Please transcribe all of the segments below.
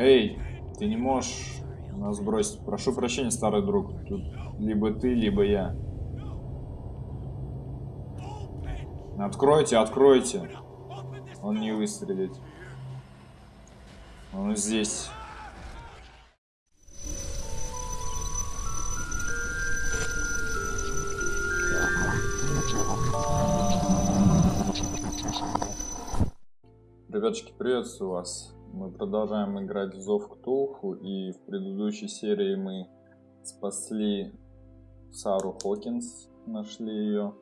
Эй, ты не можешь нас бросить. Прошу прощения, старый друг. Тут либо ты, либо я. Откройте, откройте. Он не выстрелит. Он здесь. Ребяточки, приветствую вас. Мы продолжаем играть в Зов Ктулху, и в предыдущей серии мы спасли Сару Хокинс, нашли ее,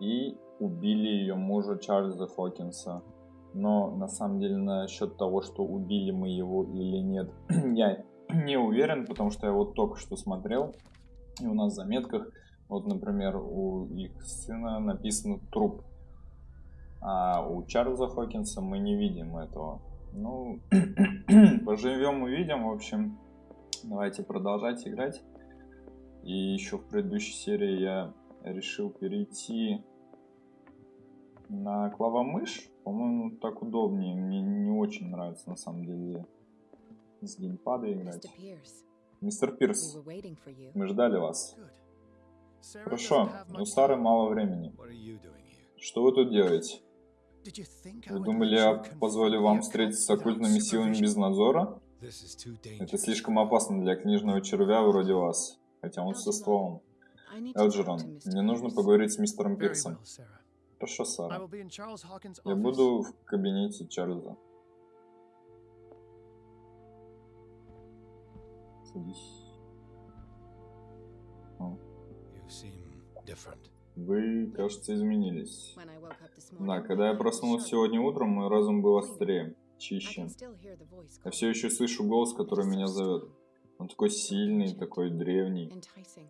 и убили ее мужа Чарльза Хокинса. Но на самом деле насчет того, что убили мы его или нет, я не уверен, потому что я вот только что смотрел, и у нас в заметках, вот, например, у их сына написано труп а у Чарльза Хокинса мы не видим этого. Ну, поживем увидим, в общем. Давайте продолжать играть. И еще в предыдущей серии я решил перейти на клавомышь. По-моему, так удобнее. Мне не очень нравится на самом деле с геймпада играть. Мистер Пирс, мы ждали вас. Хорошо, у Сары мало времени. Что вы тут делаете? Вы думали, я позволю вам встретиться с оккультными силами без надзора? Это слишком опасно для книжного червя вроде вас, хотя он со стволом. Элджерон, мне нужно поговорить с мистером Пирсом. Хорошо, Сара. Я буду в кабинете Чарльза. Садись. Вы, кажется, изменились. Да, когда я проснулся сегодня утром, мой разум был острее, чище. Я все еще слышу голос, который меня зовет. Он такой сильный, такой древний,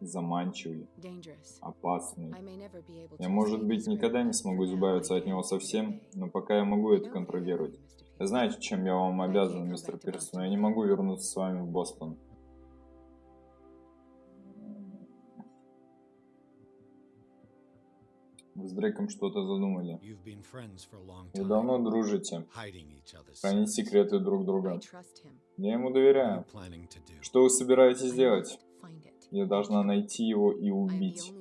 заманчивый, опасный. Я, может быть, никогда не смогу избавиться от него совсем, но пока я могу это контролировать. Знаете, чем я вам обязан, мистер Пирс, но я не могу вернуться с вами в Бостон. С Дрейком что-то задумали. Вы давно дружите. Хранить секреты друг друга. Я ему доверяю. Что вы собираетесь делать? Я должна найти его и убить.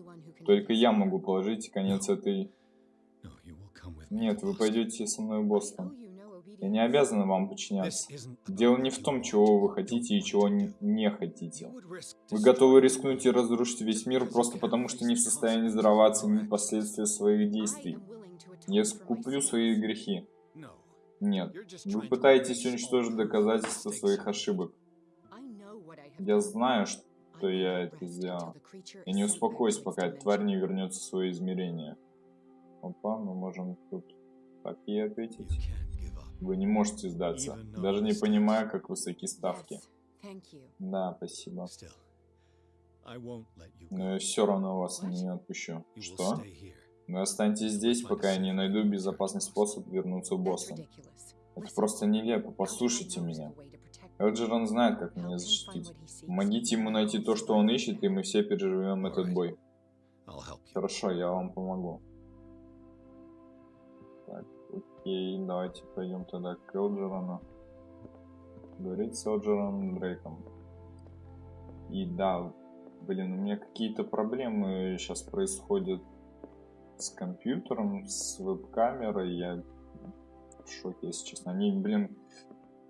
Только я могу положить конец этой... Нет, вы пойдете со мной в Бостон. Я не обязан вам подчиняться. Дело не в том, чего вы хотите и чего не хотите. Вы готовы рискнуть и разрушить весь мир просто потому, что не в состоянии здраво оценить последствия своих действий. Я скуплю свои грехи. Нет, вы пытаетесь уничтожить доказательства своих ошибок. Я знаю, что я это сделал. Я не успокоюсь, пока тварь не вернется в свое измерение. Опа, мы можем тут так и ответить. Вы не можете сдаться, даже не понимая, как высоки ставки. Да, спасибо. Но я все равно вас не отпущу. Что? Вы останетесь здесь, пока я не найду безопасный способ вернуться в Бостон. Это просто нелепо, послушайте меня. Элджерон знает, как меня защитить. Помогите ему найти то, что он ищет, и мы все переживем этот бой. Хорошо, я вам помогу. Окей, давайте пойдем тогда к Элджерону. Говорить с Элджероном Дрейком. И да, блин, у меня какие-то проблемы сейчас происходят с компьютером, с веб-камерой. Я в шоке, если честно. Они, блин,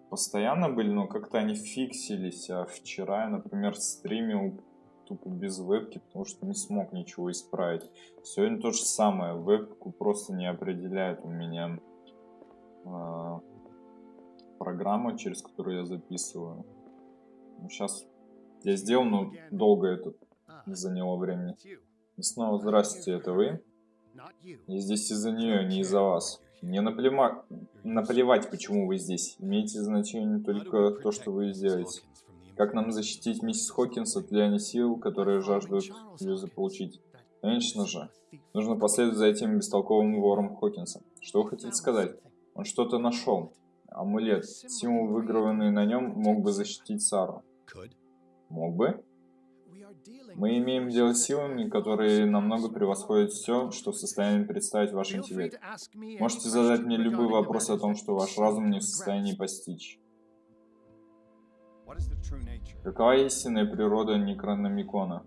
постоянно были, но как-то они фиксились. А вчера я, например, стримил тупо без вебки, потому что не смог ничего исправить. Сегодня то же самое. Вебку просто не определяет у меня э, программа, через которую я записываю. Сейчас я сделал, но долго это заняло времени. И снова здравствуйте, это вы? Я здесь из-за нее, не из-за вас. Мне наплема... наплевать, почему вы здесь. Имеете значение только то, что вы сделаете. Как нам защитить миссис Хокинс от влияния сил, которые жаждут ее заполучить? Конечно же. Нужно последовать за этим бестолковым вором Хокинса. Что вы хотите сказать? Он что-то нашел. Амулет, символ, выгравированный на нем, мог бы защитить Сару. Мог бы? Мы имеем дело с силами, которые намного превосходят все, что в состоянии представить ваш интеллект. Можете задать мне любой вопрос о том, что ваш разум не в состоянии постичь. Какова истинная природа Некрономикона?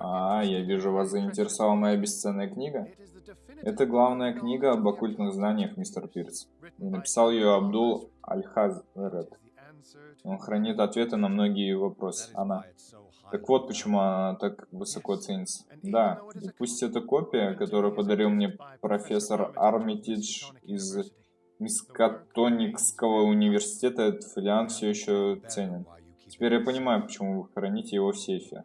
А, я вижу, вас заинтересовала моя бесценная книга. Это главная книга об оккультных знаниях, мистер Пирс. Написал ее Абдул Аль-Хазрет. Он хранит ответы на многие вопросы. Она. Так вот, почему она так высоко ценится. Да, и пусть эта копия, которую подарил мне профессор Армитидж из Мискатоникского университета, этот фолиант все еще ценен. Теперь я понимаю, почему вы храните его в сейфе.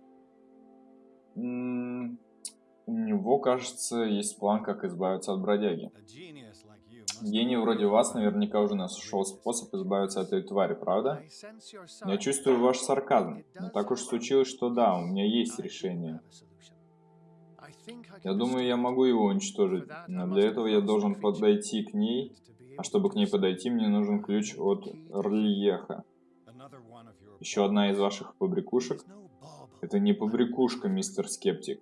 У него, кажется, есть план, как избавиться от бродяги. Гений вроде вас наверняка уже нашел способ избавиться от этой твари, правда? Я чувствую ваш сарказм. Но так уж случилось, что да, у меня есть решение. Я думаю, я могу его уничтожить, но для этого я должен подойти к ней, а чтобы к ней подойти, мне нужен ключ от Рлиеха. Еще одна из ваших побрякушек? Это не побрякушка, мистер Скептик.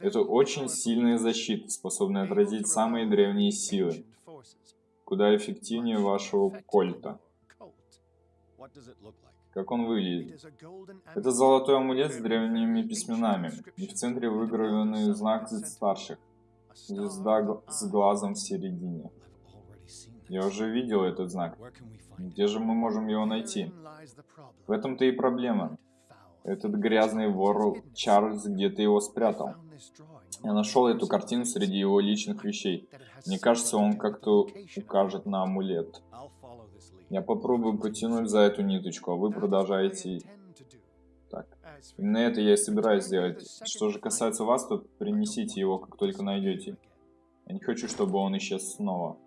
Это очень сильная защита, способная отразить самые древние силы. Куда эффективнее вашего кольта. Как он выглядит? Это золотой амулет с древними письменами. И в центре выгравированный знак старших. Звезда с глазом в середине. Я уже видел этот знак. Где же мы можем его найти? В этом-то и проблема. Этот грязный вор Чарльз где-то его спрятал. Я нашел эту картину среди его личных вещей. Мне кажется, он как-то укажет на амулет. Я попробую потянуть за эту ниточку, а вы продолжаете... Так, именно это я и собираюсь сделать. Что же касается вас, то принесите его, как только найдете. Я не хочу, чтобы он исчез снова.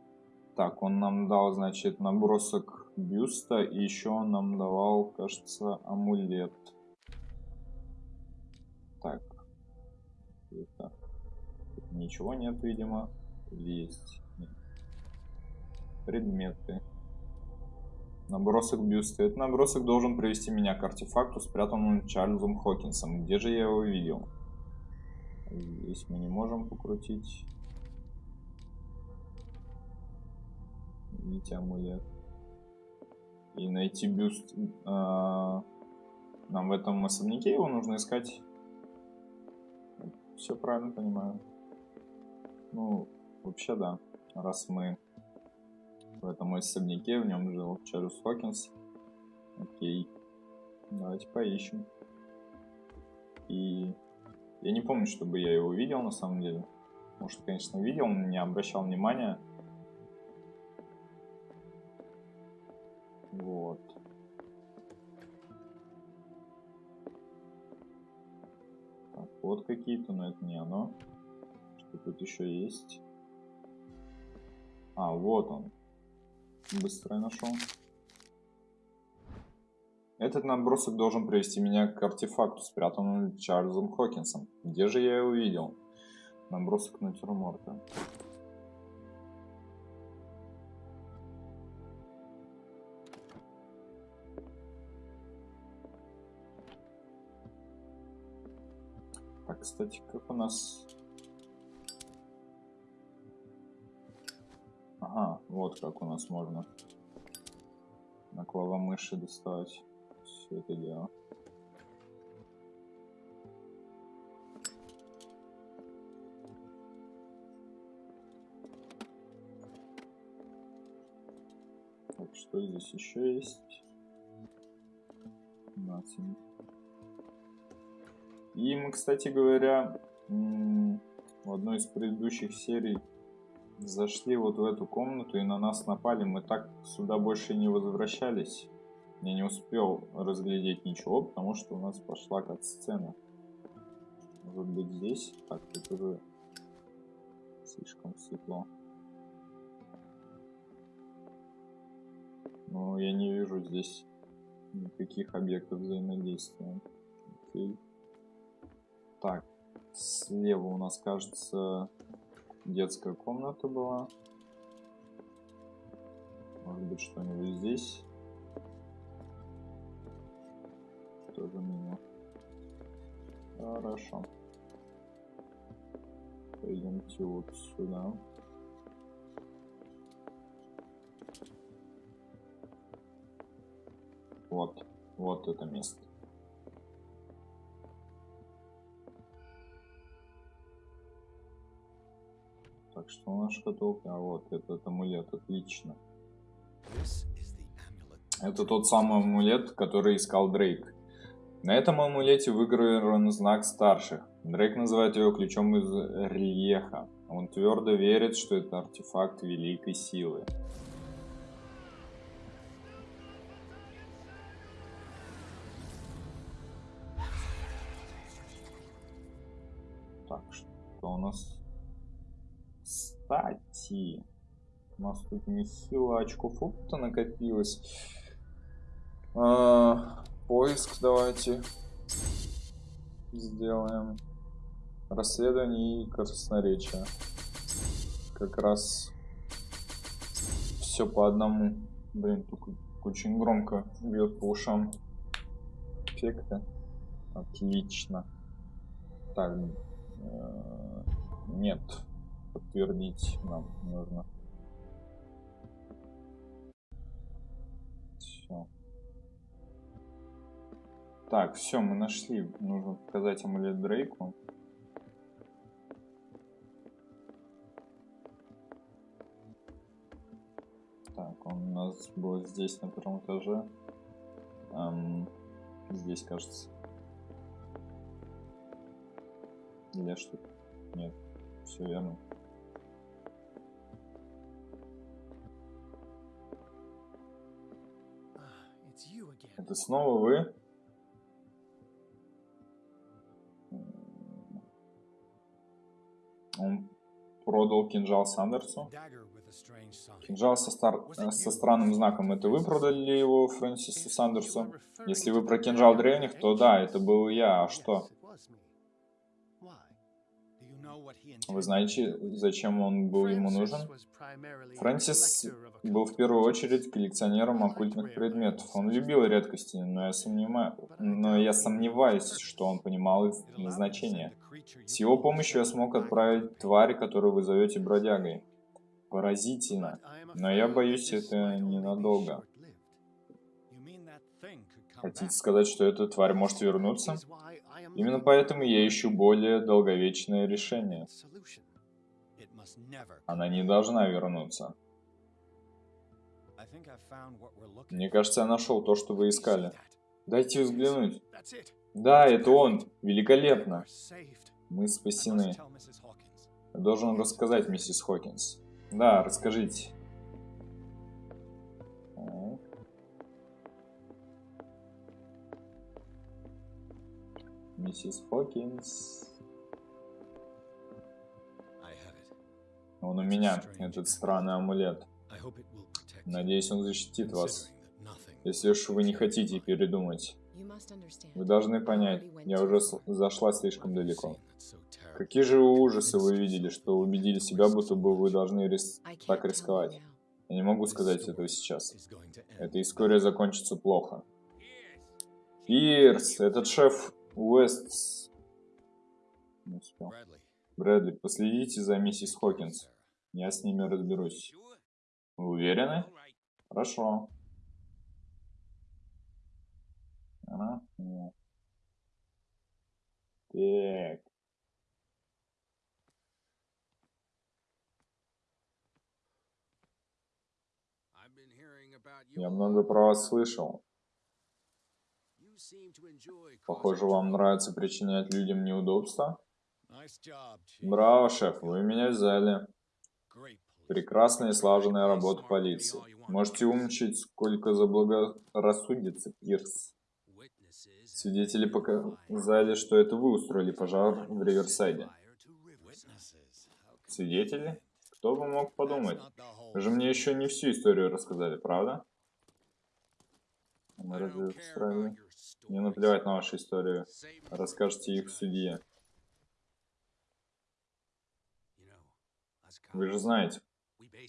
Так, он нам дал, значит, набросок бюста, и еще он нам давал, кажется, амулет. Ничего нет, видимо. есть? Предметы. Набросок бюста. Этот набросок должен привести меня к артефакту, спрятанному Чарльзом Хокинсом. Где же я его видел? Здесь мы не можем покрутить. Видите, амулет. И найти бюст. А, нам в этом особняке его нужно искать. Все правильно понимаю. Ну, вообще да. Раз мы в этом особняке, в нем жил Чарльз Хокинс. Окей. Давайте поищем. И я не помню, чтобы я его видел на самом деле. Может, конечно, видел, но не обращал внимания. Вот. Так, вот какие-то, но это не оно. Что тут еще есть? А, вот он. Быстро я нашел. Этот набросок должен привести меня к артефакту, спрятанному Чарльзом Хокинсом. Где же я его видел? Набросок натюрморта. Так, кстати, как у нас Ага, вот как у нас можно на клавомыши доставать все это дело. Так, что здесь еще есть? Nothing. И мы, кстати говоря, в одной из предыдущих серий зашли вот в эту комнату и на нас напали. Мы так сюда больше не возвращались. Я не успел разглядеть ничего, потому что у нас пошла как сцена. Может быть здесь? Так, тут уже слишком светло. Но я не вижу здесь никаких объектов взаимодействия. Окей. Так, слева у нас, кажется, детская комната была. Может быть что-нибудь здесь. Тоже мимо. Хорошо. Пойдемте вот сюда. Вот. вот это место. Так, что у нас шкатулка? А вот, этот амулет, отлично. Это тот самый амулет, который искал Дрейк. На этом амулете выгравирован знак старших. Дрейк называет его ключом из рельеха. Он твердо верит, что это артефакт великой силы. Так, что у нас? Кстати, у нас тут нехило очков опыта накопилось. А, поиск давайте сделаем. Расследование и красноречие. Как раз все по одному. Блин, тут очень громко бьет по ушам. Эффекты. Отлично. Так. Э, нет. Подтвердить нам нужно. Все. Так, все, мы нашли. Нужно показать амулет Дрейку. Так, он у нас будет здесь, на первом этаже. Эм, здесь, кажется. Или что? Нет, все верно. Это снова вы? Он продал кинжал Сандерсу. Кинжал со, стар... со странным знаком. Это вы продали его Фрэнсису Сандерсу? Если вы про кинжал древних, то да, это был я. А что? Вы знаете, зачем он был ему нужен? Фрэнсис был в первую очередь коллекционером оккультных предметов. Он любил редкости, но я, сомневаю, но я сомневаюсь, что он понимал их назначение. С его помощью я смог отправить тварь, которую вы зовете бродягой. Поразительно. Но я боюсь, это ненадолго. Хотите сказать, что эта тварь может вернуться? Именно поэтому я ищу более долговечное решение. Она не должна вернуться. Мне кажется, я нашел то, что вы искали. Дайте взглянуть. Да, это он. Великолепно. Мы спасены. Я должен рассказать, миссис Хокинс. Да, расскажите. Миссис Хокинс. Он у меня, этот странный амулет. Надеюсь, он защитит вас. Если уж вы не хотите передумать. Вы должны понять, я уже зашла слишком далеко. Какие же ужасы вы видели, что убедили себя, будто бы вы должны рис так рисковать? Я не могу сказать этого сейчас. Это история закончится плохо. Пирс, этот шеф Уэст... Не успел. Брэдли, последите за миссис Хокинс. Я с ними разберусь. Вы уверены? Хорошо. Ага, нет. Так. Я много про вас слышал. Похоже, вам нравится причинять людям неудобства? Браво, шеф, вы меня взяли. Прекрасная и слаженная работа полиции. Можете умничать, сколько заблагорассудится, Пирс. Свидетели показали, что это вы устроили пожар в Риверсайде. Свидетели? Кто бы мог подумать? Вы же мне еще не всю историю рассказали, правда? Мы разве устроили? Не наплевать на вашу историю. Расскажите их судье. Вы же знаете,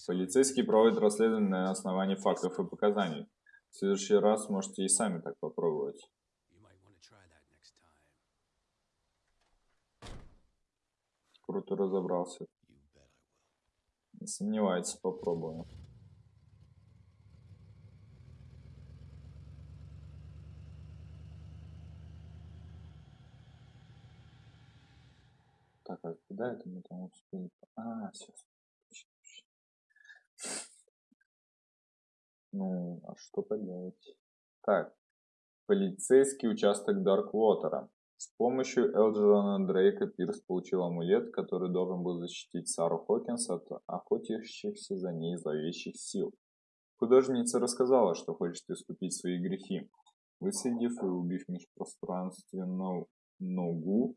полицейские проводят расследование на основании фактов и показаний. В следующий раз можете и сами так попробовать. Круто разобрался. Не сомневайтесь, попробую. Так, а куда это мы там успели? А, все. Ну, а что поделать? Так, полицейский участок Дарквотера. С помощью Элджерона Дрейка Пирс получил амулет, который должен был защитить Сару Хокинс от охотящихся за ней зловещих сил. Художница рассказала, что хочет искупить свои грехи, высадив и убив межпространственную ногу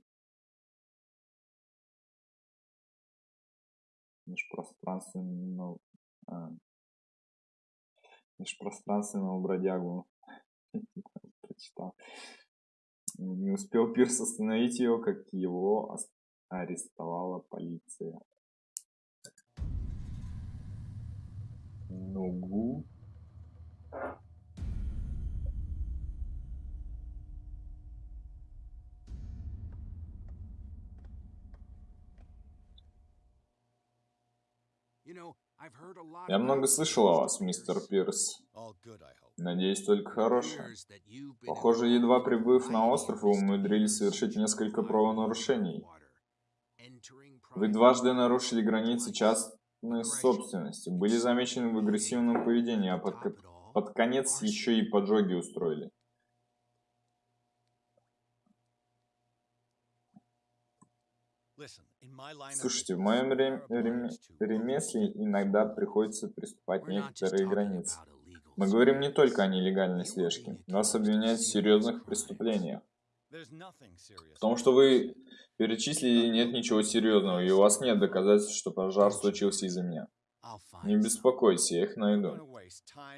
межпространственного а, межпространственного бродягу не успел Пирс остановить ее, как его арестовала полиция. Нугу. Я много слышал о вас, мистер Пирс. Надеюсь, только хорошее. Похоже, едва прибыв на остров, вы умудрились совершить несколько правонарушений. Вы дважды нарушили границы частной собственности, были замечены в агрессивном поведении, а под, под конец еще и поджоги устроили. Слушайте, в моем ремесле иногда приходится приступать некоторые границы. Мы говорим не только о нелегальной слежке. Вас обвиняют в серьезных преступлениях. В том, что вы перечислили, нет ничего серьезного, и у вас нет доказательств, что пожар случился из-за меня. Не беспокойтесь, я их найду.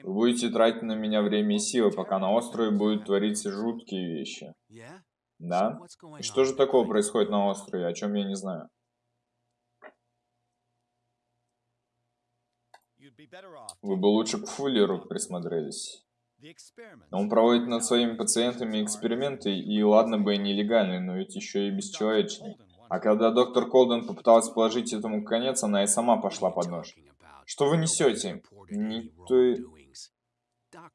Вы будете тратить на меня время и силы, пока на острове будут твориться жуткие вещи. Да? И что же такого происходит на острове, о чем я не знаю? Вы бы лучше к Фуллеру присмотрелись. Он проводит над своими пациентами эксперименты, и ладно бы и нелегальные, но ведь еще и бесчеловечные. А когда доктор Колден попыталась положить этому конец, она и сама пошла под нож. Что вы несете? Никто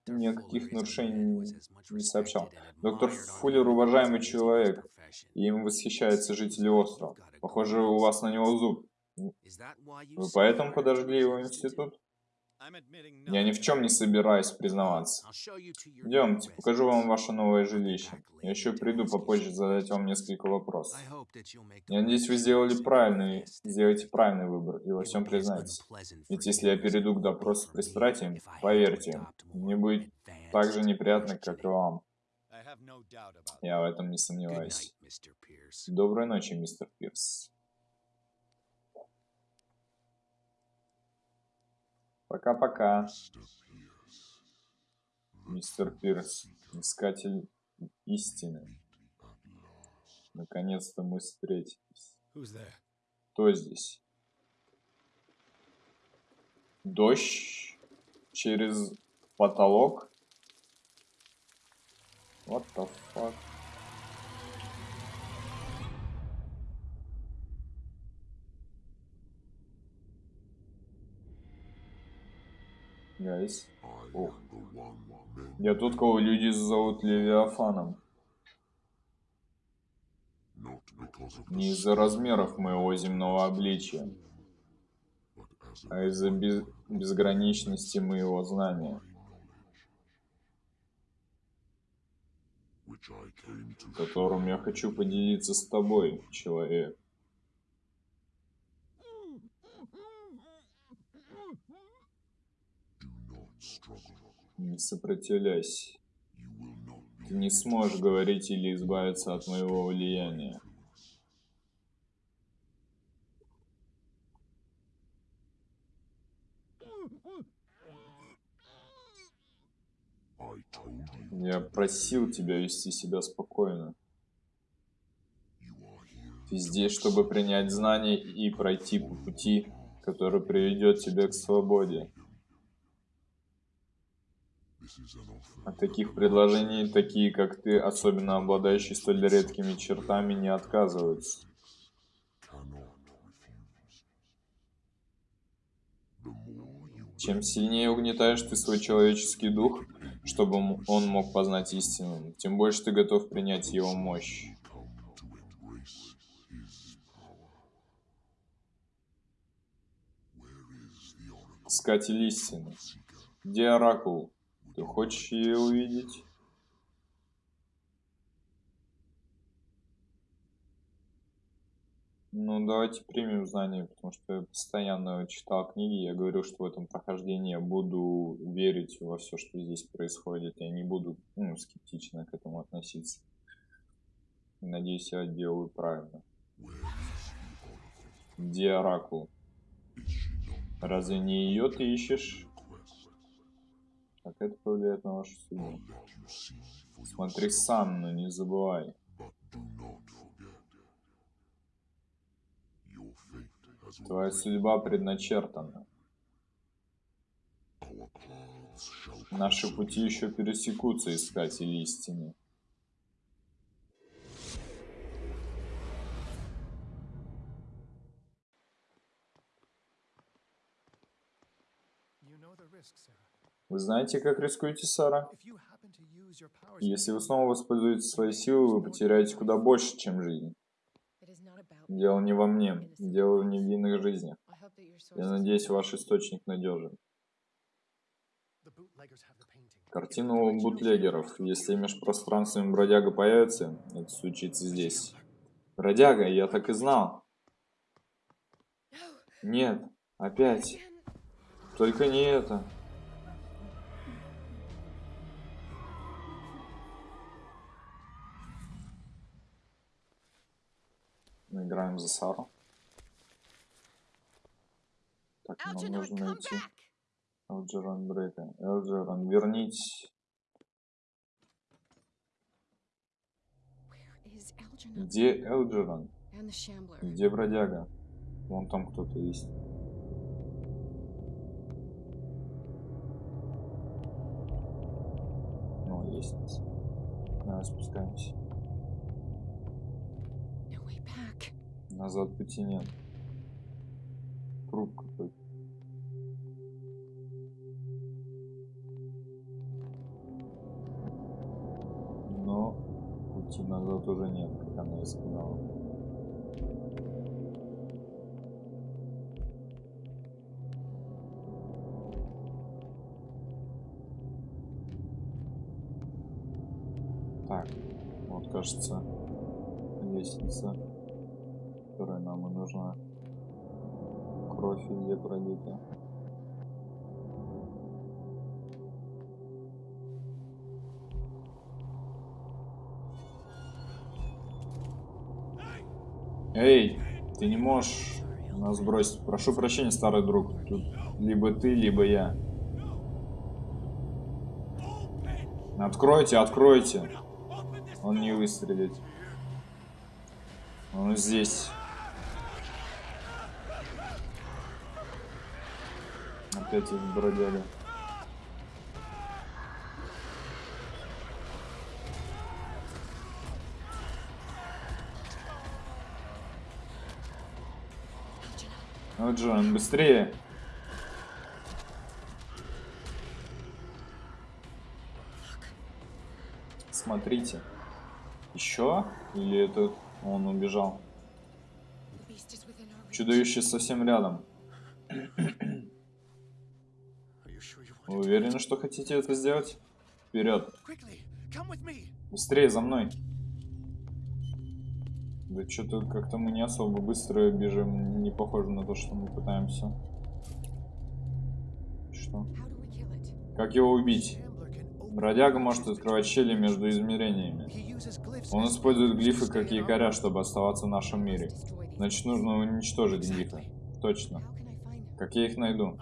никаких нарушений не сообщал. Доктор Фуллер уважаемый человек, и им восхищаются жители острова. Похоже, у вас на него зуб. Вы поэтому подожгли его институт? Я ни в чем не собираюсь признаваться. Идемте, покажу вам ваше новое жилище. Я еще приду попозже задать вам несколько вопросов. Я надеюсь, вы сделали правильный, сделаете правильный выбор и во всем признаетесь. Ведь если я перейду к допросу с пристратием, поверьте, мне будет так же неприятно, как и вам. Я в этом не сомневаюсь. Доброй ночи, мистер Пирс. Пока-пока. Мистер Пирс, искатель истины. Наконец-то мы встретились. Кто здесь? Дождь через потолок? What the fuck? Гайс. Ох. Я тот, кого люди зовут Левиафаном. Не из-за размеров моего земного обличия, а из-за без... безграничности моего знания. которым я хочу поделиться с тобой, человек. Не сопротивляйся. Ты не сможешь говорить или избавиться от моего влияния. Я просил тебя вести себя спокойно. Ты здесь, чтобы принять знания и пройти по пути, который приведет тебя к свободе. От таких предложений такие, как ты, особенно обладающие столь редкими чертами, не отказываются. Чем сильнее угнетаешь ты свой человеческий дух, чтобы он мог познать истину, тем больше ты готов принять его мощь. Искатель истины. Где Оракул? Ты хочешь ее увидеть? Ну, давайте примем знания, потому что я постоянно читал книги, я говорю, что в этом прохождении я буду верить во все, что здесь происходит, я не буду ну, скептично к этому относиться. Надеюсь, я делаю правильно. Где Оракул? Разве не ее ты ищешь? Как это повлияет на вашу судьбу? Смотри сам, но не забывай. Твоя судьба предначертана. Наши пути еще пересекутся, искатели истины. Вы знаете, как рискуете, Сара? Если вы снова воспользуете свои силы, вы потеряете куда больше, чем жизнь. Дело не во мне, дело в невинных жизнях. Я надеюсь, ваш источник надежен. Картина у бутлегеров. Если межпространственный бродяга появится, это случится здесь. Бродяга, я так и знал. Нет, опять. Только не это. Мы за Сару. Так, нам нужно найти Элджерон Брейка. Элджерон, вернись. Где Элджерон? Где бродяга? Вон там кто-то есть. Ну, лестница. Давай спускаемся. Назад пути нет. Круг какой-то. Но пути назад уже нет, как она и сказала. Так, вот кажется лестница которая нам и нужна. Кровь везде пролита. Эй, ты не можешь нас бросить. Прошу прощения, старый друг. Тут либо ты, либо я. Откройте, откройте. Он не выстрелит. Он здесь. Опять их бродяга. Ну, Джон, быстрее. Смотрите. Еще? Или это он убежал? Чудовище совсем рядом. Вы уверены, что хотите это сделать? Вперед. Быстрее за мной. Да что-то как-то мы не особо быстро бежим. Не похоже на то, что мы пытаемся. Что? Как его убить? Бродяга может открывать щели между измерениями. Он использует глифы как якоря, чтобы оставаться в нашем мире. Значит, нужно уничтожить глифы. Точно. Как я их найду?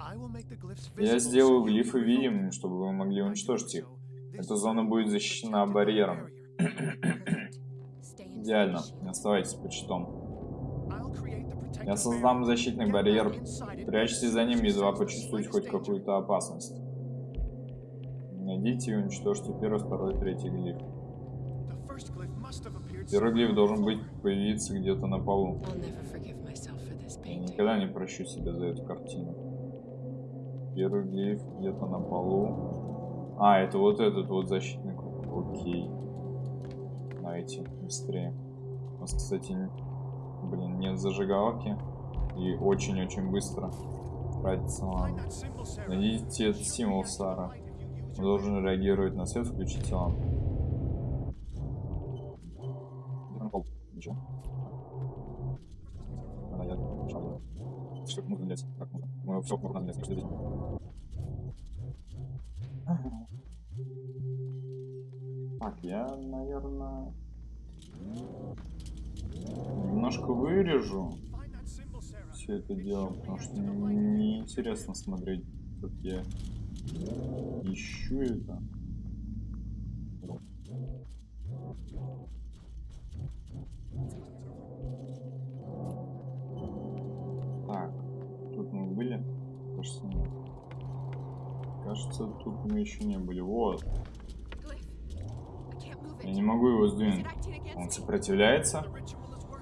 Я сделаю глифы видимыми, чтобы вы могли уничтожить их. Эта зона будет защищена барьером. Идеально. Оставайтесь под щитом. Я создам защитный барьер. Прячьтесь за ним, едва почувствуете хоть какую-то опасность. Найдите и уничтожьте первый, второй, третий глиф. Первый глиф должен быть появиться где-то на полу. Никогда не прощу себя за эту картину. Первый глиф где-то на полу. А, это вот этот вот защитный круг. Окей. Давайте, быстрее. У нас, кстати, блин, нет зажигалки. И очень-очень быстро тратиться, ладно. Найдите этот символ, Сара. Он должен реагировать на свет, включите лампу. Ничего. Что нужно лезть? Как нужно? Мы все нужно лезть, что здесь. Так, я, наверное, немножко вырежу все это дело, потому что неинтересно смотреть, как я ищу это. Мы еще не были. Вот. Я не могу его сдвинуть. Он сопротивляется?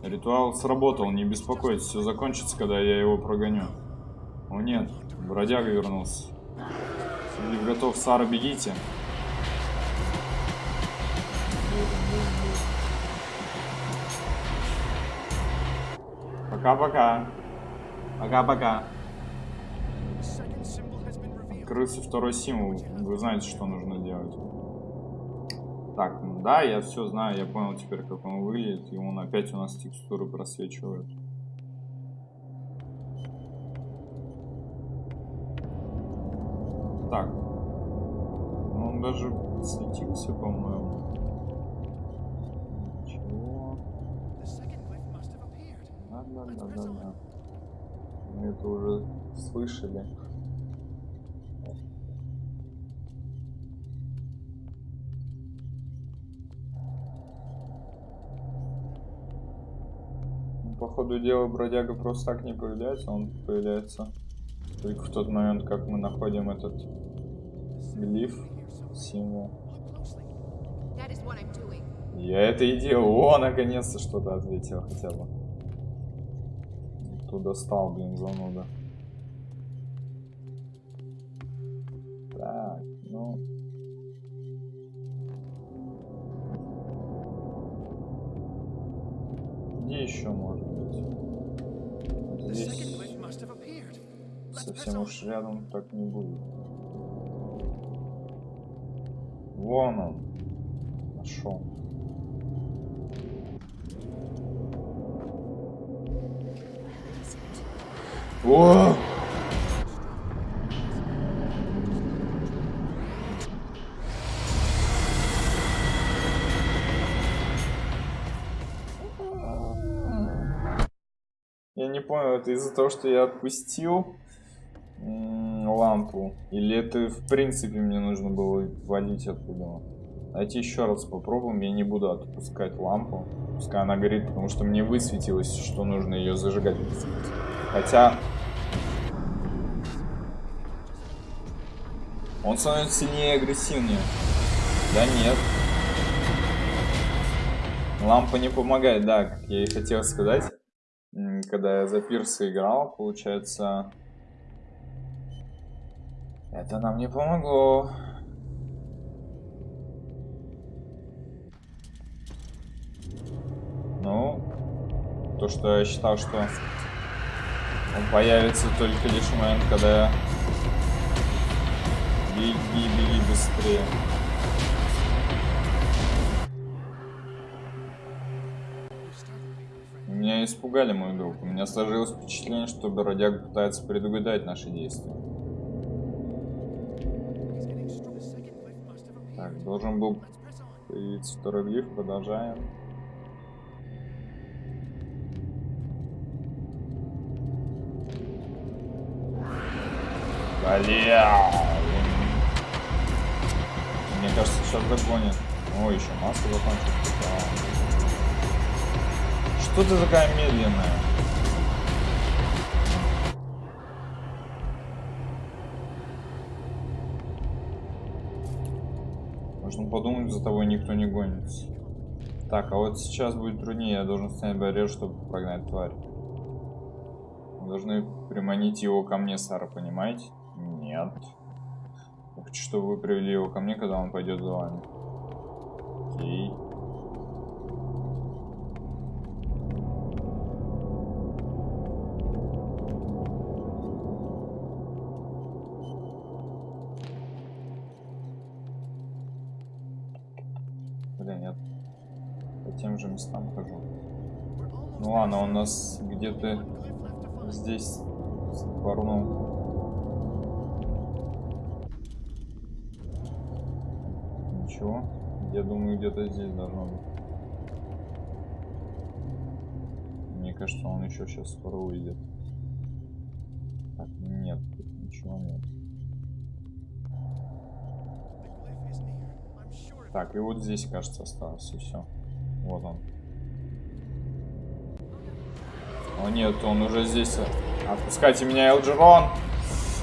Ритуал сработал, не беспокойтесь, все закончится, когда я его прогоню. О нет, бродяга вернулся. Лив готов, Сара, бегите. Пока-пока. Пока-пока. Открылся второй символ. Вы знаете, что нужно делать. Так, ну да, я все знаю, я понял теперь, как он выглядит, и он опять у нас текстуры просвечивает. Так. Ну, он даже светился, по-моему. Чего? Да, да, да, да, да. Мы это уже слышали. Ходу дела бродяга просто так не появляется, он появляется только в тот момент, как мы находим этот глиф, символ. Я это и делал. О, наконец-то что-то ответил хотя бы. Кто достал, блин, зануда. Так, ну... Где еще может совсем уж рядом так не будет. Вон он. Нашел. О! понял, это из-за того, что я отпустил лампу? Или это в принципе мне нужно было валить оттуда? Давайте еще раз попробуем. Я не буду отпускать лампу. Пускай она горит, потому что мне высветилось, что нужно ее зажигать. Хотя... Он становится сильнее и агрессивнее. Да нет. Лампа не помогает, да, как я и хотел сказать когда я за пирса играл, получается, это нам не помогло. Ну, то, что я считал, что он появится только лишь в момент, когда я... Беги, беги быстрее. Меня испугали, мой друг. У меня сложилось впечатление, что бродяга пытается предугадать наши действия. Должен был появиться второй глиф. Продолжаем. Бля! Мне кажется, сейчас догонит. О, еще масло закончилось. Что ты такая медленная? Подумать, за тобой никто не гонится. Так, а вот сейчас будет труднее. Я должен снять барьер, чтобы прогнать тварь. Мы должны приманить его ко мне, Сара, понимаете? Нет. Хочу, чтобы вы привели его ко мне, когда он пойдет за вами. Окей. Нас где-то здесь спорнул. Ничего. Я думаю, где-то здесь должно быть. Мне кажется, он еще сейчас скоро уйдет. Так, нет, тут ничего нет. Так, и вот здесь, кажется, осталось, и все. Вот он. О нет, он уже здесь. Отпускайте меня, Элджерон!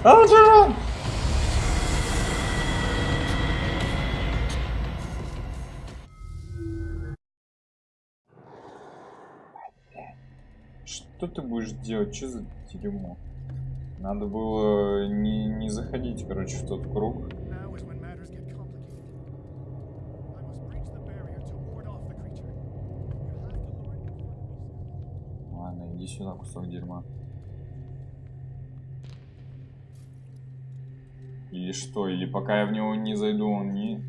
Элджерон! Что ты будешь делать? Что за дерьмо? Надо было не, не заходить, короче, в тот круг. Кусок дерьма. Или что? Или пока я в него не зайду, он не...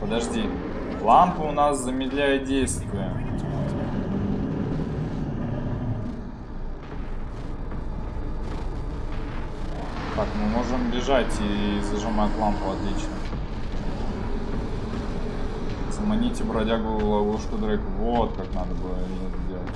Подожди. Лампа у нас замедляет действие. Так, мы можем бежать и зажимать лампу, отлично. Заманите бродягу в ловушку Дрейк. Вот как надо было это делать.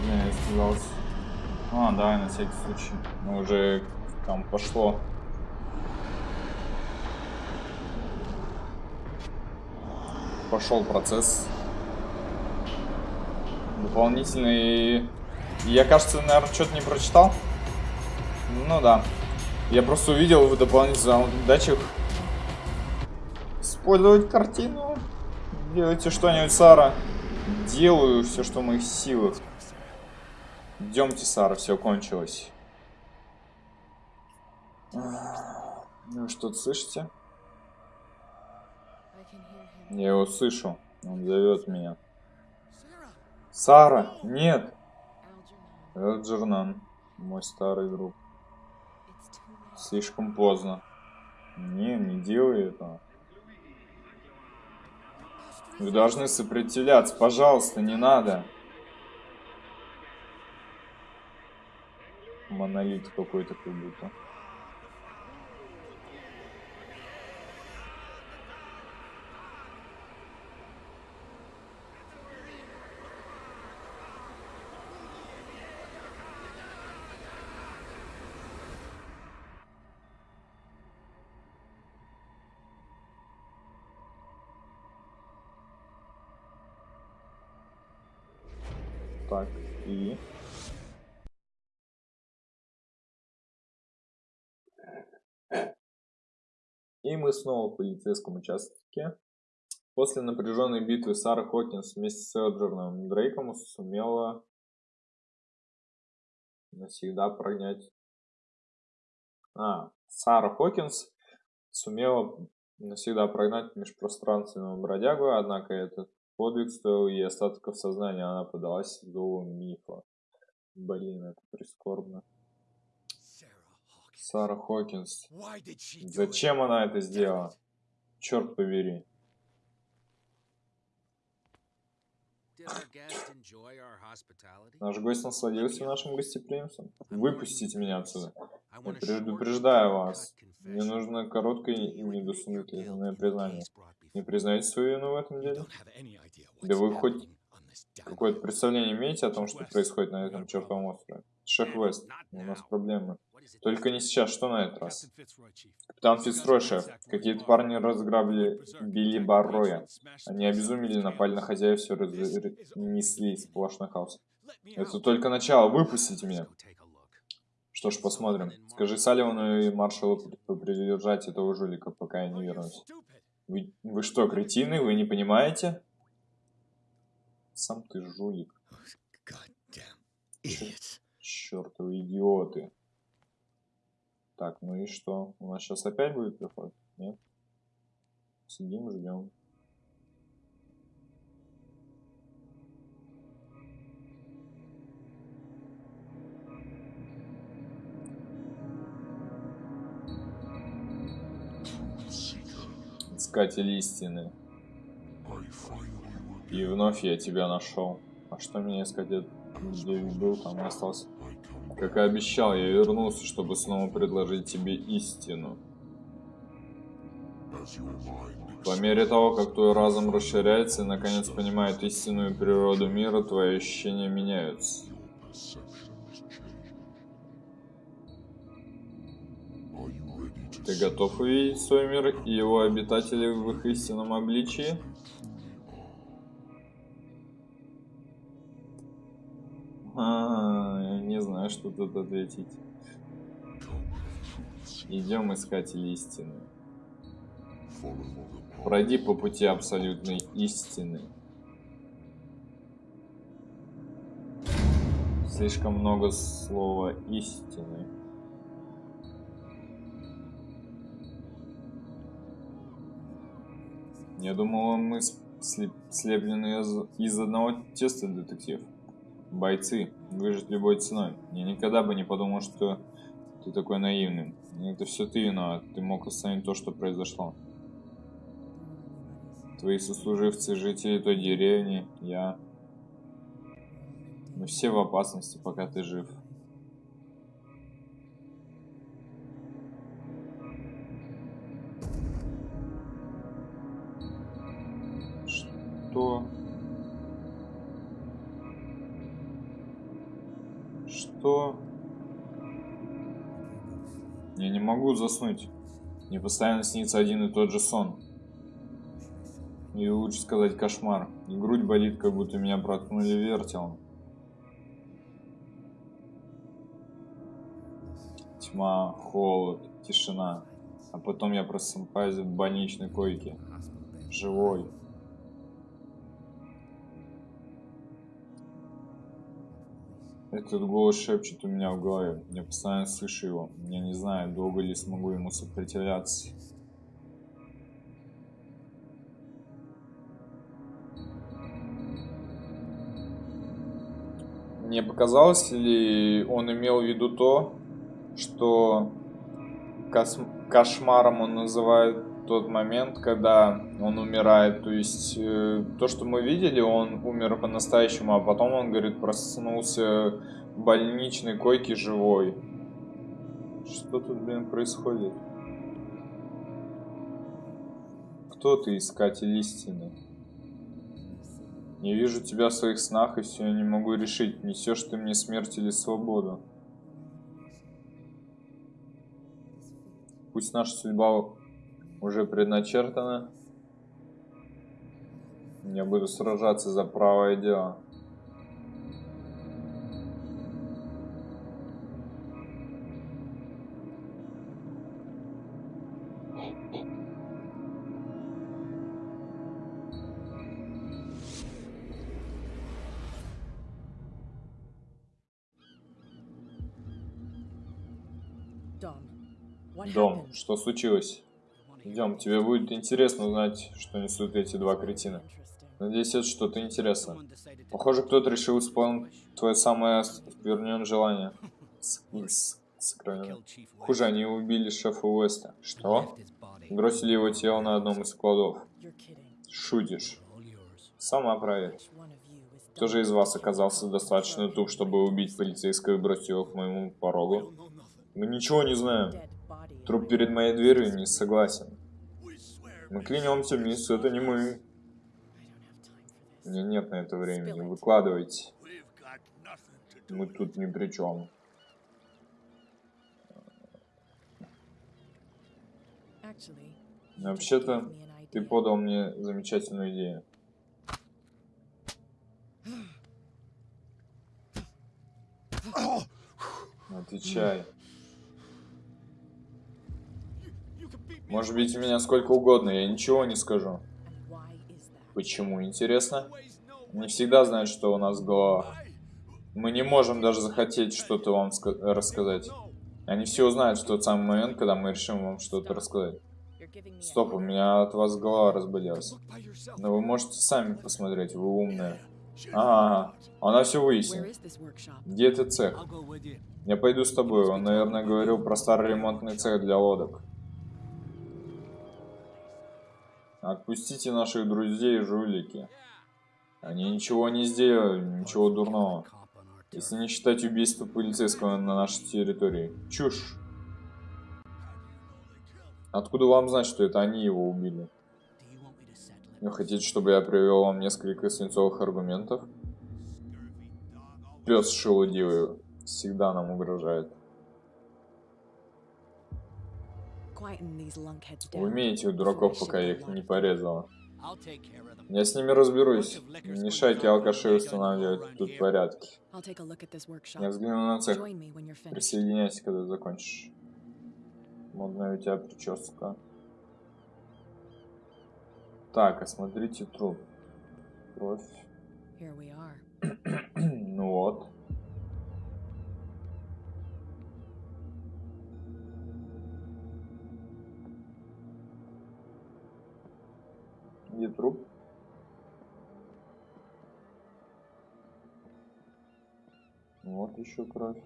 Не, я испугался. А, давай на всякий случай. Ну, уже там пошло. Пошел процесс дополнительный... Я, кажется, наверное, что-то не прочитал. Ну да. Я просто увидел в дополнительных датчик использовать картину. Делайте что-нибудь, Сара. Делаю все, что в моих силах. Идемте, Сара, все кончилось. Ну, что-то слышите? Я его слышу. Он зовет меня. Сара, нет. Элджернан, мой старый друг. Слишком поздно. Не, не делай этого. Вы должны сопротивляться, пожалуйста, не надо. Монолит какой-то как будто. Мы снова в полицейском участке. После напряженной битвы Сара Хокинс вместе с Элджерном Дрейком сумела навсегда прогнать... А, Сара Хокинс сумела навсегда прогнать межпространственного бродягу, однако этот Подвиг стоил ей остатков сознания, она подалась зову мифа. Блин, это прискорбно. Сара Хокинс. Зачем она это сделала? Черт побери. Наш гость насладился нашим гостеприимством. Выпустите меня отсюда. Я предупреждаю вас. Мне нужно короткое и недосумительное признание. Не признаете свою вину в этом деле? Да вы хоть какое-то представление имеете о том, что происходит на этом чертовом острове? Шеф Вест, у нас проблемы. Только не сейчас, что на этот раз? Капитан Фицрой, шеф. Какие-то парни разграбили Билли Барроя. Они обезумели, напали на хозяев, все разнесли сплошной хаос. Это только начало, выпустите меня. Что ж, посмотрим. Скажи Салливану и маршалу придержать этого жулика, пока я не вернусь. Вы, вы что, кретины? Вы не понимаете? Сам ты жулик. Чёртовы идиоты. Так, ну и что? У нас сейчас опять будет приход? Нет? Сидим, ждем. Искатель истины. И вновь я тебя нашел. А что меня искать? Я был там и остался. Как и обещал, я вернулся, чтобы снова предложить тебе истину. По мере того, как твой разум расширяется и наконец понимает истинную природу мира, твои ощущения меняются. Ты готов увидеть свой мир и его обитателей в их истинном обличии? А, я не знаю, что тут ответить. Идем искатели истины. Пройди по пути абсолютной истины. Слишком много слова истины. Я думал, мы слеплены из одного теста, детектив. Бойцы, выжить любой ценой. Я никогда бы не подумал, что ты такой наивный. Это все ты виноват. Ты мог остановить то, что произошло. Твои сослуживцы, жители той деревни, я... Мы все в опасности, пока ты жив. Заснуть. Мне постоянно снится один и тот же сон. Или лучше сказать кошмар. И грудь болит, как будто меня проткнули вертелом. Тьма, холод, тишина. А потом я просыпаюсь в больничной койке. Живой. Этот голос шепчет у меня в голове. Я постоянно слышу его. Я не знаю, долго ли смогу ему сопротивляться. Мне показалось ли он имел в виду то, что кошмаром он называет тот момент, когда он умирает. То есть э, то, что мы видели, он умер по-настоящему, а потом он, говорит, проснулся в больничной койке живой. Что тут, блин, происходит? Кто ты, искатель истины? Не вижу тебя в своих снах, и все я не могу решить, несешь ты мне смерть или свободу. Пусть наша судьба уже предначертано. Я буду сражаться за правое дело. Дом, что случилось? Идем, тебе будет интересно узнать, что несут эти два кретина. Надеюсь, это что-то интересное. Похоже, кто-то решил исполнить твое самое вернен желание. Хуже, они убили шефа Уэста. Что? Бросили его тело на одном из складов. Шутишь. Сама проверь. Кто же из вас оказался достаточно туп, чтобы убить полицейского и бросить его к моему порогу? Мы ничего не знаем. Труп перед моей дверью не согласен. Мы клянемся, мисс, это не мы. У меня нет на это времени. Выкладывайте. Мы тут ни при чем. Вообще-то, ты подал мне замечательную идею. Отвечай. Может быть, меня сколько угодно, я ничего не скажу. Почему, интересно? Не всегда знают, что у нас голова. Мы не можем даже захотеть что-то вам рассказать. Они все узнают в тот самый момент, когда мы решим вам что-то рассказать. Стоп, у меня от вас голова разболелась. Но вы можете сами посмотреть, вы умные. А, она все выяснит. Где этот цех? Я пойду с тобой, он, наверное, говорил про старый ремонтный цех для лодок. Отпустите наших друзей, жулики. Они ничего не сделали, ничего дурного. Если не считать убийства полицейского на нашей территории. Чушь. Откуда вам знать, что это они его убили? Вы хотите, чтобы я привел вам несколько свинцовых аргументов? Пес шелудивый всегда нам угрожает. Вы умеете у дураков, пока я их не порезала. Я с ними разберусь. Мешайте алкаши устанавливать тут порядки. Я взгляну на цех. Присоединяйся, когда закончишь. Модная у тебя прическа. Так, осмотрите труп. Кровь. ну вот. Где труп? Вот еще кровь.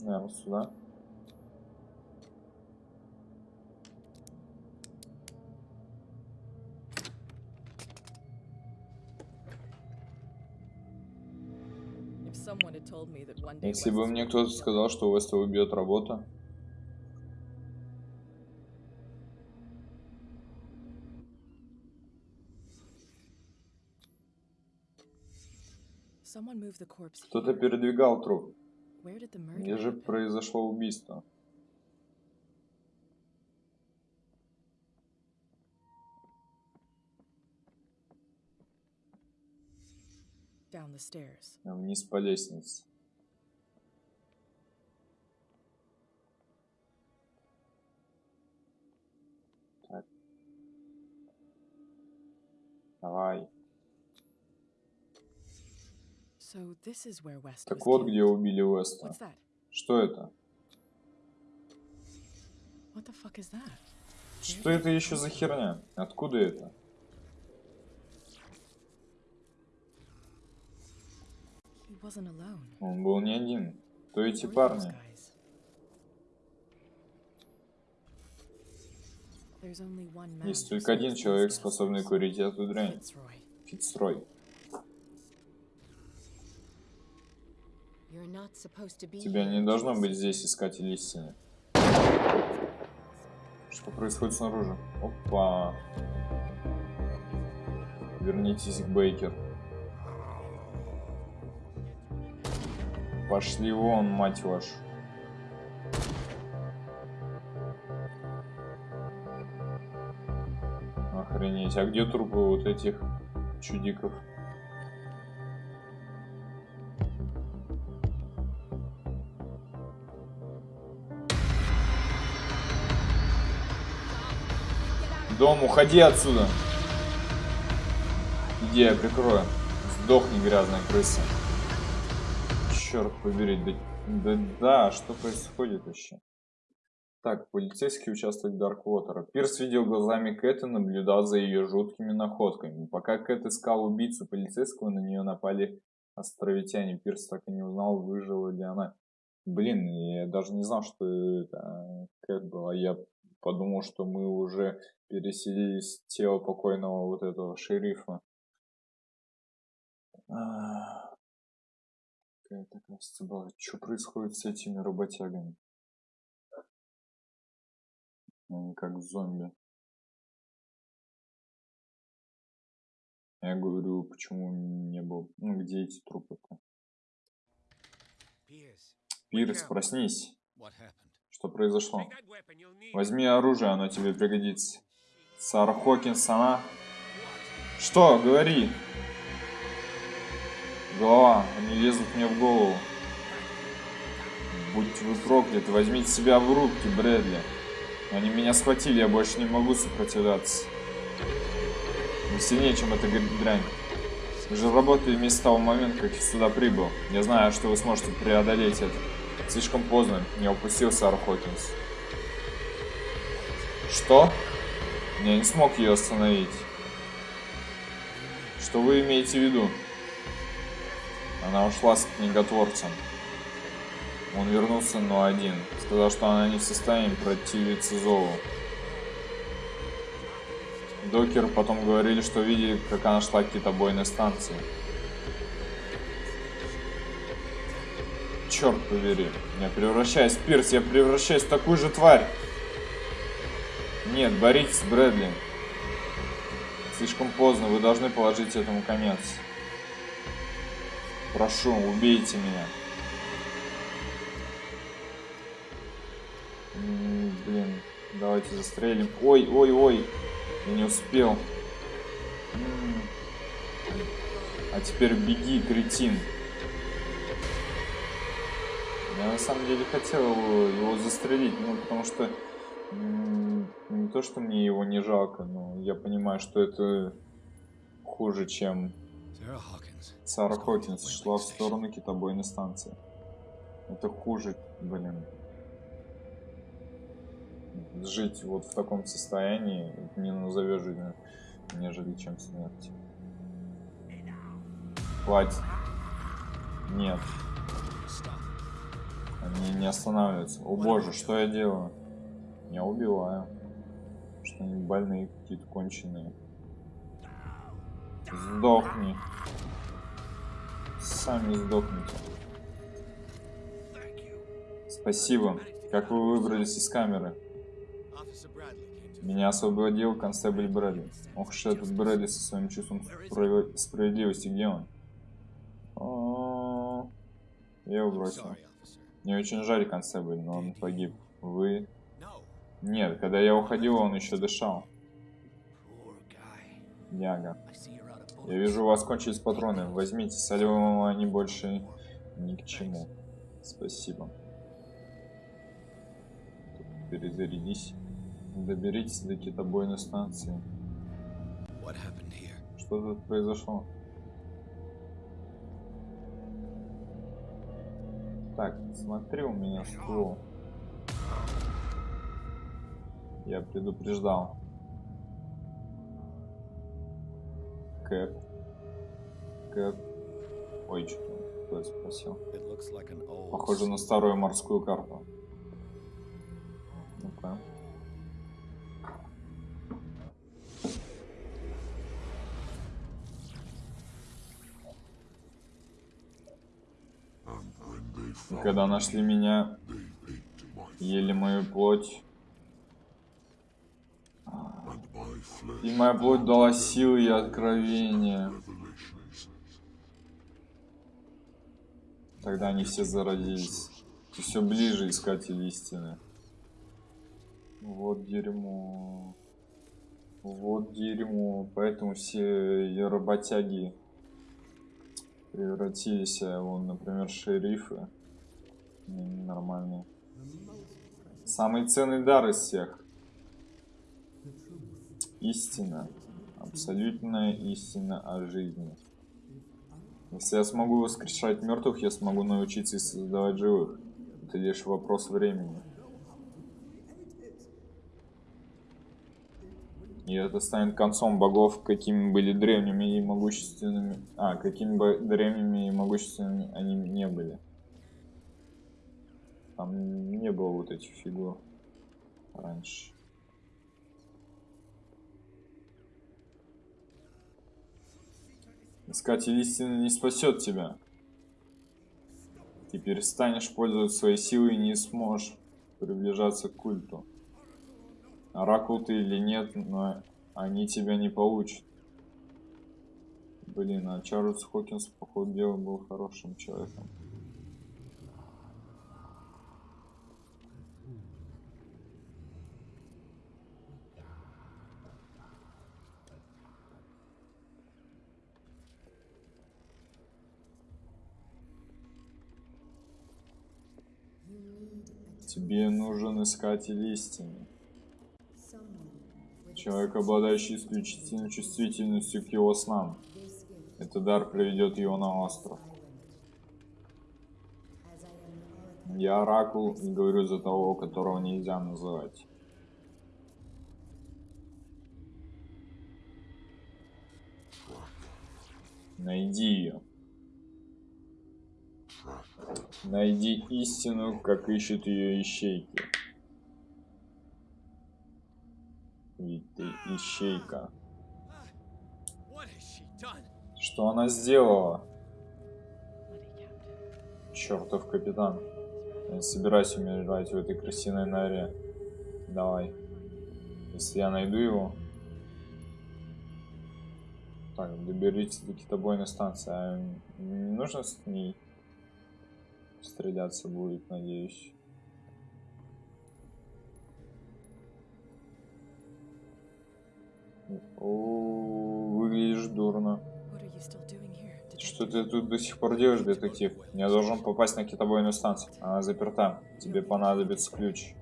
Наверное, сюда. Если бы мне кто-то сказал, что у Веста убьет работа. Кто-то передвигал труп. Где же произошло убийство? Вниз по лестнице. Так вот, где убили Уэста. Что это? Что это еще за херня? Откуда это? Он был не один. Кто эти парни? Есть только один человек, способный курить эту дрянь. Фицрой. Тебя не должно быть здесь, искатель истины. Что происходит снаружи? Опа. Вернитесь к Бейкер. Пошли вон, мать вашу. Охренеть. А где трупы вот этих чудиков? Дом, уходи отсюда. Иди, я прикрою. Сдохни, грязная крыса. Черт побери, да, да, да, что происходит вообще? Так, полицейский участок Дарквотера. Пирс видел глазами Кэт и наблюдал за ее жуткими находками. Пока Кэт искал убийцу полицейского, на нее напали островитяне. Пирс так и не узнал, выжила ли она. Блин, я даже не знал, что это Кэт была. Я подумал, что мы уже переселились тело покойного вот этого шерифа. Какая-то, кажется, была. Что происходит с этими работягами? Они как зомби. Я говорю, почему не был... Ну, где эти трупы-то? Пирс, проснись. Что произошло? Возьми оружие, оно тебе пригодится. Сара Хокинс, она... Что? Говори. Голова, они лезут мне в голову. Будьте вы прокляты, возьмите себя в руки, Брэдли. Они меня схватили, я больше не могу сопротивляться. Вы сильнее, чем эта дрянь. Вы же работали вместе с того момента, как я сюда прибыл. Я знаю, что вы сможете преодолеть это. Слишком поздно, не упустил Сара Хокинс. Что? Я не смог ее остановить. Что вы имеете в виду? Она ушла с книготворцем. Он вернулся, но один. Сказал, что она не в состоянии противиться зову. Докер потом говорили, что видели, как она шла к китобойной станции. Черт побери. Я превращаюсь пирс, я превращаюсь в такую же тварь. Нет, боритесь, Брэдли. Слишком поздно, вы должны положить этому конец. Прошу, убейте меня. блин, давайте застрелим. Ой, ой, ой. Я не успел. А теперь беги, кретин. Я на самом деле хотел его застрелить, ну потому что не то, что мне его не жалко, но я понимаю, что это хуже, чем Сара Хокинс шла в сторону китобойной станции. Это хуже, блин. Жить вот в таком состоянии не назовешь жизнью, нежели чем смерть. Хватит. Нет. Они не останавливаются. О боже, что я делаю? Я убиваю. Что они больные какие-то конченые. Сдохни. Сами сдохните. Спасибо. Как вы выбрались из камеры? Меня освободил констебль Брэдли. Ох, что этот Брэдли со своим чувством справедливости. Где он? -о. Я его бросил. Мне очень жаль, констебль, но он погиб. Вы... Нет, когда я уходил, он еще дышал. Яга. Я вижу, у вас кончились патроны. Возьмите, солевым они больше ни к чему. Спасибо. Перезарядись. Доберитесь до китобойной станции. Что тут произошло? Так, смотри, у меня ствол. Я предупреждал. Кэп. Кэп. Ой, что кто спросил? Похоже на старую морскую карту. Ну-ка. Когда нашли меня, ели мою плоть. И моя плоть дала силы и откровения. Тогда они все заразились. И все ближе искатели истины. Вот дерьмо. Вот дерьмо. Поэтому все работяги превратились, а вон, например, шерифы нормальные. Самый ценный дар из всех. Истина. Абсолютная истина о жизни. Если я смогу воскрешать мертвых, я смогу научиться создавать живых. Это лишь вопрос времени. И это станет концом богов, какими были древними и могущественными. А, какими бы древними и могущественными они не были. Там не было вот этих фигур раньше. Искатель истины не спасет тебя. Ты перестанешь пользоваться своей силой и не сможешь приближаться к культу. Оракул ты или нет, но они тебя не получат. Блин, а Чарльз Хокинс, по ходу дела, был хорошим человеком. Тебе нужен искатель истины. Человек, обладающий исключительной чувствительностью к его снам. Этот дар приведет его на остров. Я оракул и говорю за того, которого нельзя называть. Найди ее. Найди истину, как ищут ее ищейки. Ведь ты ищейка. Что она сделала? Чертов капитан. Я не собираюсь умирать в этой крысиной норе. Давай. Если я найду его... Так, доберитесь до китобойной станции. А не нужно с ней стреляться будет, надеюсь. О, выглядишь дурно. Что ты тут до сих пор делаешь, детектив? Я должен попасть на китобойную станцию. Она заперта. Тебе понадобится ключ.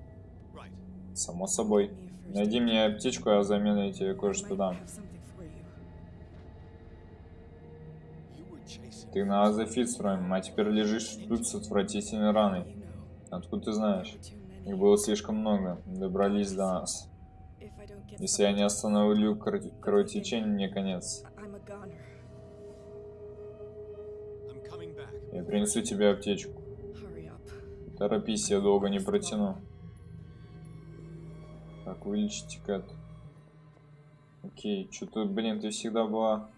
Само собой. Найди мне аптечку, а взамен я тебе кое-что дам. Ты на Азофитстроем, а теперь лежишь тут с отвратительной раной. Откуда ты знаешь? Их было слишком много. Добрались до нас. Если я не остановлю кровотечение, мне конец. Я принесу тебе аптечку. Торопись, я долго не протяну. Так, вылечите Кэт. Окей, что-то, блин, ты всегда была...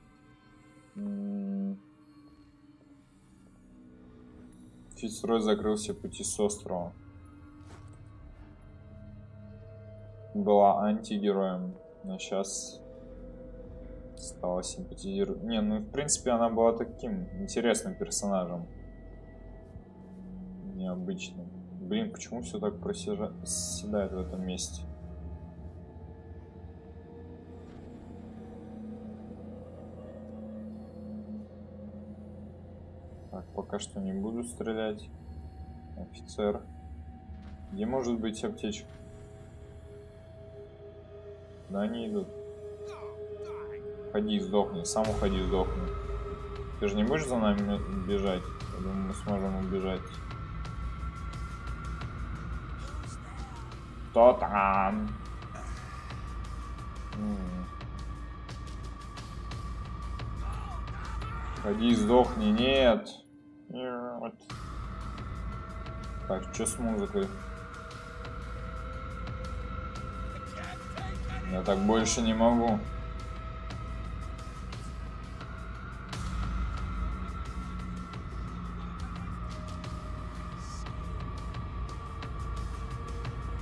Фицрой закрылся пути с острова. Была антигероем, но сейчас стала симпатизировать. Не, ну в принципе она была таким интересным персонажем. Необычным. Блин, почему все так проседает в этом месте? Пока что не буду стрелять. Офицер. Где может быть аптечка? Да они идут. Ходи, сдохни. Сам уходи, сдохни. Ты же не будешь за нами бежать? Я думаю, мы сможем убежать. Кто там? Ходи, сдохни. Нет. Нет. Так, что с музыкой? Я так больше не могу.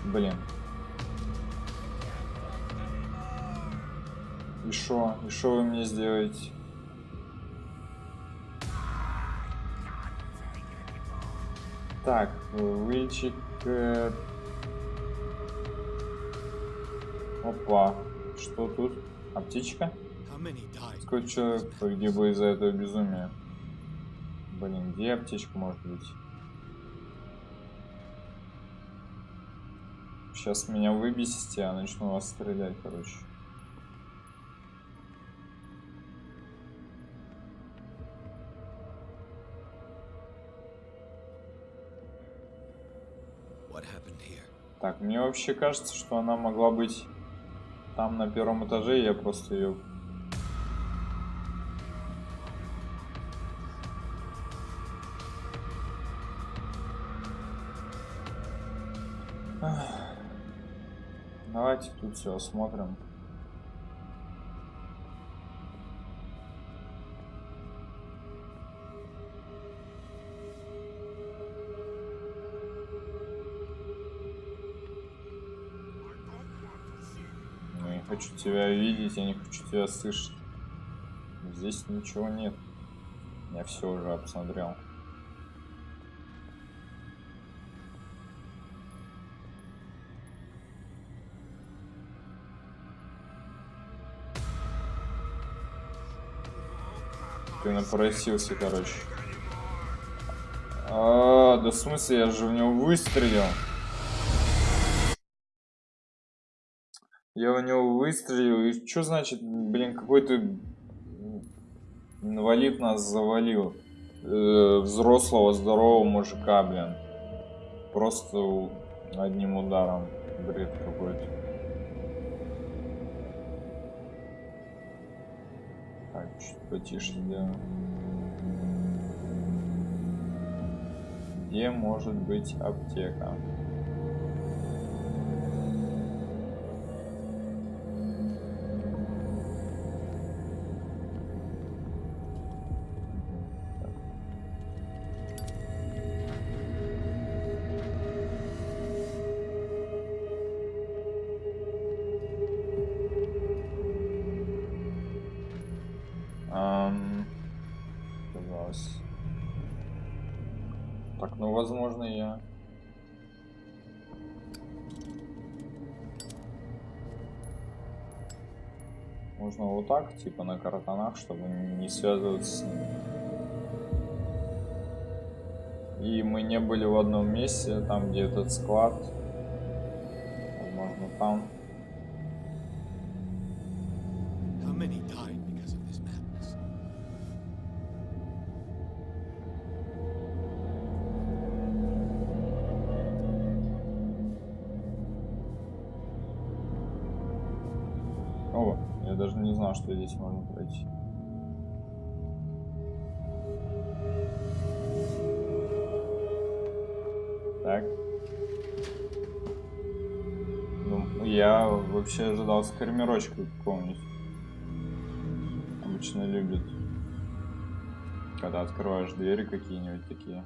Блин. И шо? И шо вы мне сделаете? Так. Э... Опа. Что тут? Аптечка? Сколько человек погибло из-за этого безумия? Блин, где аптечка может быть? Сейчас меня выбесите, а начну вас стрелять, короче. Так, мне вообще кажется, что она могла быть там на первом этаже, я просто ее... Давайте тут все осмотрим. Хочу тебя видеть, я не хочу тебя слышать. Здесь ничего нет. Я все уже обсмотрел. Ты напросился, короче. А, да в смысле, я же в него выстрелил. Выстрелил, и что значит, блин, какой-то инвалид нас завалил. Э, взрослого, здорового мужика, блин. Просто одним ударом. Бред какой-то. Так, чуть потише сделаем. Где может быть аптека? Возможно, я. Можно вот так, типа на картонах, чтобы не связываться с ними. И мы не были в одном месте, там где этот склад. Возможно, там. Что здесь можно пройти. Так. Ну, я вообще ожидал скормерочка какого-нибудь. Обычно любят, когда открываешь двери какие-нибудь такие.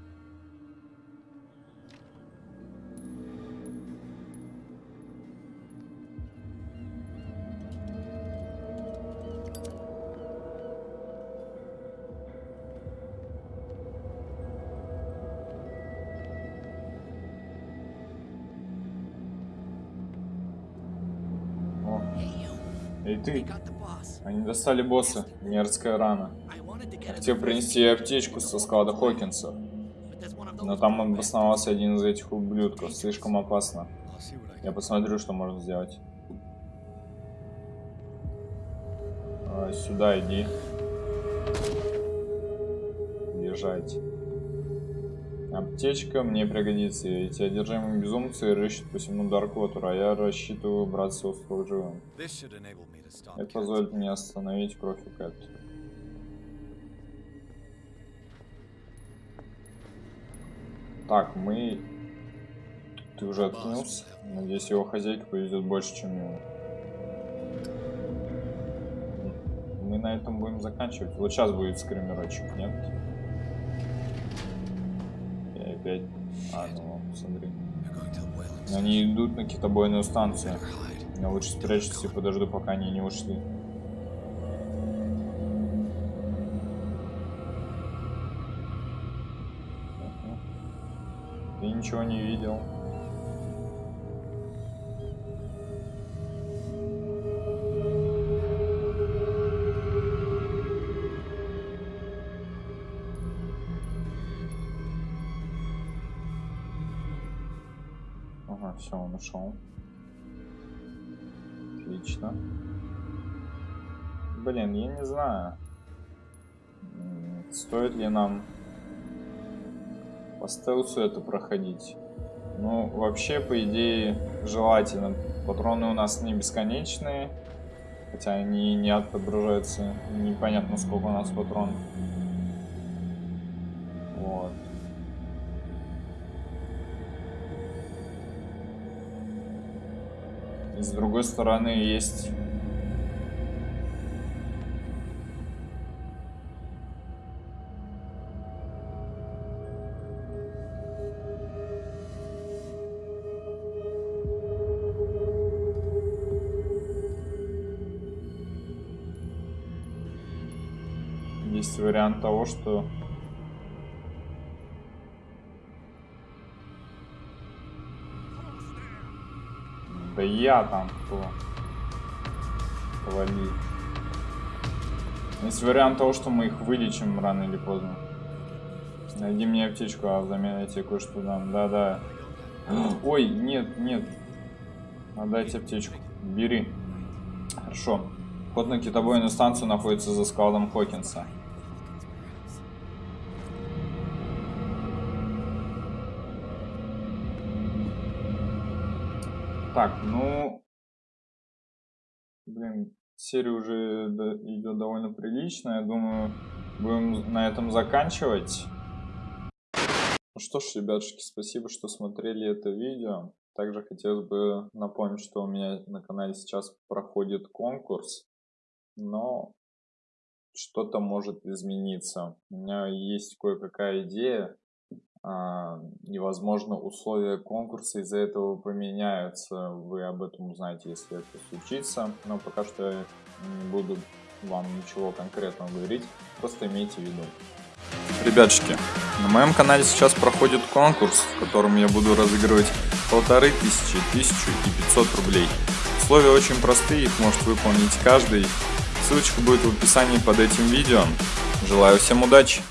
Ты! Они достали босса. Мерзкая рана. Get Хотел принести ей аптечку со склада Хокинса. Но там обосновался один из этих ублюдков. Слишком опасно. Я посмотрю, что можно сделать. А, сюда иди. Бежать. Аптечка мне пригодится. Эти одержимые безумцы рыщут по всему Дарквотеру, а я рассчитываю браться остров живым. Это позволит мне остановить кровь у Кэт. Так, мы... Ты уже откинулся? Надеюсь, его хозяйка повезет больше, чем ему. Мы на этом будем заканчивать. Вот сейчас будет скримерочек, нет? Я опять... А, ну, смотри. Они идут на китобойную станцию. Я лучше спрячусь и подожду, пока они не ушли. Ты ничего не видел. Ага, все, он ушел. Отлично. Блин, я не знаю. Стоит ли нам по стелсу это проходить? Ну, вообще, по идее, желательно. Патроны у нас не бесконечные. Хотя они не отображаются. Непонятно, сколько у нас патронов. С другой стороны есть... Есть вариант того, что Да я там кто? Вали. Есть вариант того, что мы их вылечим рано или поздно. Найди мне аптечку, а взамен я тебе кое-что дам. Да-да. Ой, нет, нет. Отдайте аптечку. Бери. Хорошо. Вход на китобойную станцию находится за складом Хокинса. Так, ну... Блин, серия уже идет довольно прилично. Я думаю, будем на этом заканчивать. Ну что ж, ребятушки, спасибо, что смотрели это видео. Также хотелось бы напомнить, что у меня на канале сейчас проходит конкурс, но что-то может измениться. У меня есть кое-какая идея, и, возможно, условия конкурса из-за этого поменяются. Вы об этом узнаете, если это случится. Но пока что я не буду вам ничего конкретного говорить. Просто имейте в виду. Ребятушки, на моем канале сейчас проходит конкурс, в котором я буду разыгрывать полторы тысячи, тысячу и пятьсот рублей. Условия очень простые, их может выполнить каждый. Ссылочка будет в описании под этим видео. Желаю всем удачи!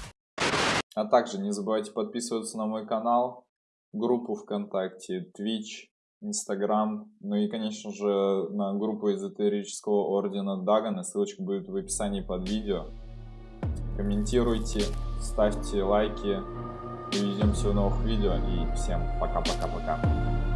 А также не забывайте подписываться на мой канал, группу ВКонтакте, Twitch, Instagram, ну и, конечно же, на группу эзотерического ордена Дагана. Ссылочка будет в описании под видео. Комментируйте, ставьте лайки. Увидимся в новых видео и всем пока-пока-пока.